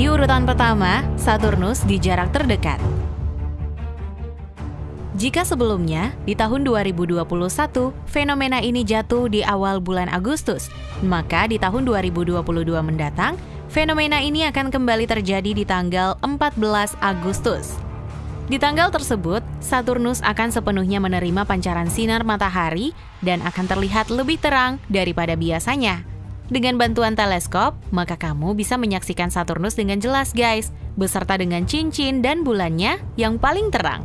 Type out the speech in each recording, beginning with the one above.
Di urutan pertama, Saturnus di jarak terdekat. Jika sebelumnya, di tahun 2021, fenomena ini jatuh di awal bulan Agustus, maka di tahun 2022 mendatang, fenomena ini akan kembali terjadi di tanggal 14 Agustus. Di tanggal tersebut, Saturnus akan sepenuhnya menerima pancaran sinar matahari dan akan terlihat lebih terang daripada biasanya. Dengan bantuan teleskop, maka kamu bisa menyaksikan Saturnus dengan jelas guys, beserta dengan cincin dan bulannya yang paling terang.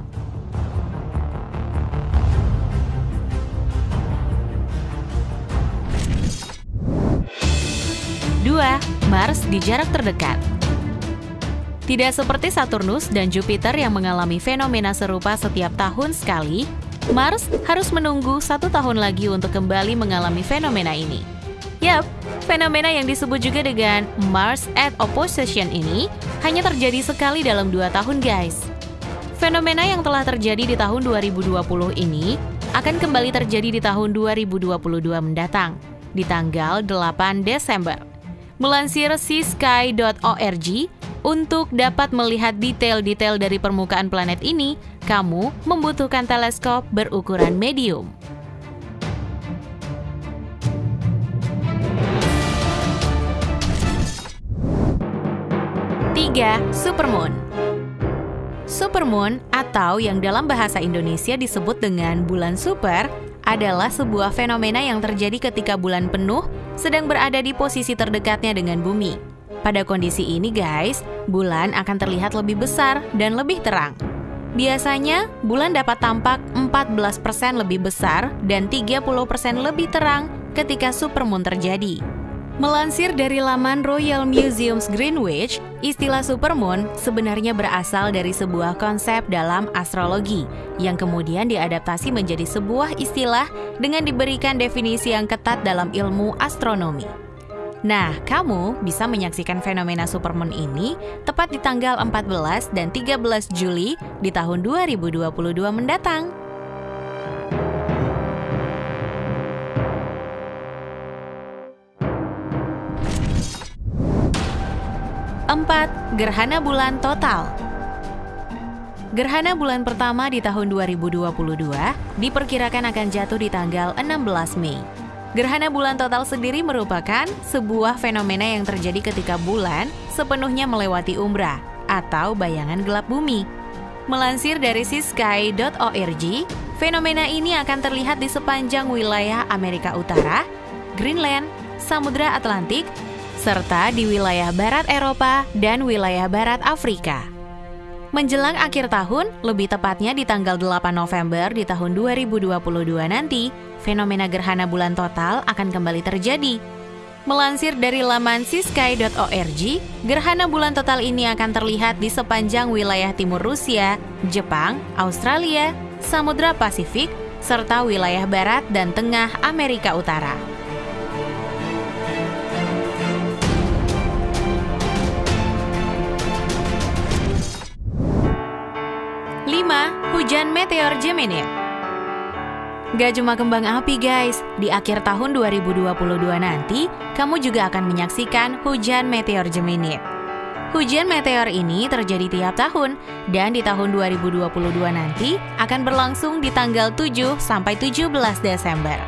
Dua, Mars di jarak terdekat. Tidak seperti Saturnus dan Jupiter yang mengalami fenomena serupa setiap tahun sekali, Mars harus menunggu satu tahun lagi untuk kembali mengalami fenomena ini. Yap, fenomena yang disebut juga dengan Mars at Opposition ini hanya terjadi sekali dalam dua tahun guys. Fenomena yang telah terjadi di tahun 2020 ini akan kembali terjadi di tahun 2022 mendatang, di tanggal 8 Desember. Melansir seasky.org, untuk dapat melihat detail-detail dari permukaan planet ini, kamu membutuhkan teleskop berukuran medium. 3. Supermoon Supermoon atau yang dalam bahasa Indonesia disebut dengan bulan super adalah sebuah fenomena yang terjadi ketika bulan penuh sedang berada di posisi terdekatnya dengan bumi. Pada kondisi ini guys, bulan akan terlihat lebih besar dan lebih terang. Biasanya, bulan dapat tampak 14% lebih besar dan 30% lebih terang ketika supermoon terjadi. Melansir dari laman Royal Museums Greenwich, istilah supermoon sebenarnya berasal dari sebuah konsep dalam astrologi yang kemudian diadaptasi menjadi sebuah istilah dengan diberikan definisi yang ketat dalam ilmu astronomi. Nah, kamu bisa menyaksikan fenomena supermoon ini tepat di tanggal 14 dan 13 Juli di tahun 2022 mendatang. 4. Gerhana bulan total Gerhana bulan pertama di tahun 2022 diperkirakan akan jatuh di tanggal 16 Mei. Gerhana bulan total sendiri merupakan sebuah fenomena yang terjadi ketika bulan sepenuhnya melewati umbra atau bayangan gelap bumi. Melansir dari sisky.org, fenomena ini akan terlihat di sepanjang wilayah Amerika Utara, Greenland, Samudra Atlantik, serta di wilayah barat Eropa dan wilayah barat Afrika. Menjelang akhir tahun, lebih tepatnya di tanggal 8 November di tahun 2022 nanti, fenomena gerhana bulan total akan kembali terjadi. Melansir dari laman sisky.org, gerhana bulan total ini akan terlihat di sepanjang wilayah timur Rusia, Jepang, Australia, Samudra Pasifik, serta wilayah barat dan tengah Amerika Utara. 5. Hujan meteor Gemini Gak cuma kembang api guys, di akhir tahun 2022 nanti, kamu juga akan menyaksikan hujan meteor Gemini. Hujan meteor ini terjadi tiap tahun, dan di tahun 2022 nanti akan berlangsung di tanggal 7 sampai 17 Desember.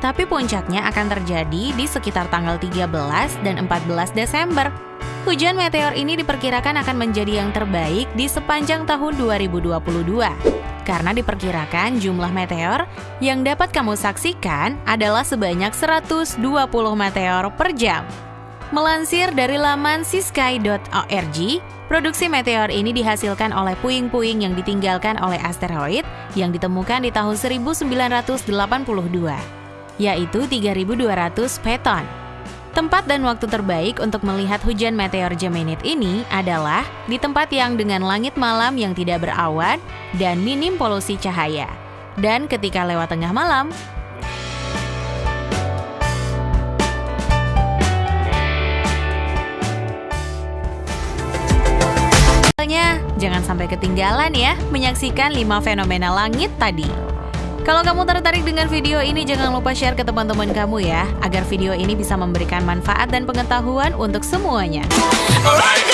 Tapi puncaknya akan terjadi di sekitar tanggal 13 dan 14 Desember. Hujan meteor ini diperkirakan akan menjadi yang terbaik di sepanjang tahun 2022 karena diperkirakan jumlah meteor yang dapat kamu saksikan adalah sebanyak 120 meteor per jam. Melansir dari laman sisky.org, produksi meteor ini dihasilkan oleh puing-puing yang ditinggalkan oleh asteroid yang ditemukan di tahun 1982, yaitu 3200 peton. Tempat dan waktu terbaik untuk melihat hujan meteor Geminid ini adalah di tempat yang dengan langit malam yang tidak berawan dan minim polusi cahaya. Dan ketika lewat tengah malam, Jangan sampai ketinggalan ya menyaksikan 5 fenomena langit tadi. Kalau kamu tertarik dengan video ini, jangan lupa share ke teman-teman kamu ya, agar video ini bisa memberikan manfaat dan pengetahuan untuk semuanya. Alright,